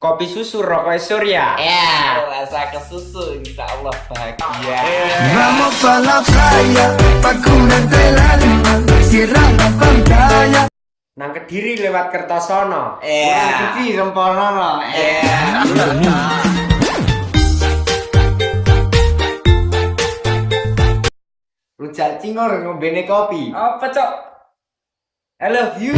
Kopi susu rokok surya. Ya, rasa ke susu insya Allah bahagia. Vamos pa la playa, pantalla. Nang Kediri lewat Kertosono. Ya, Cuci sempurna eh yeah. Rujak cingur ngombene kopi. Apa, Cok? I love you.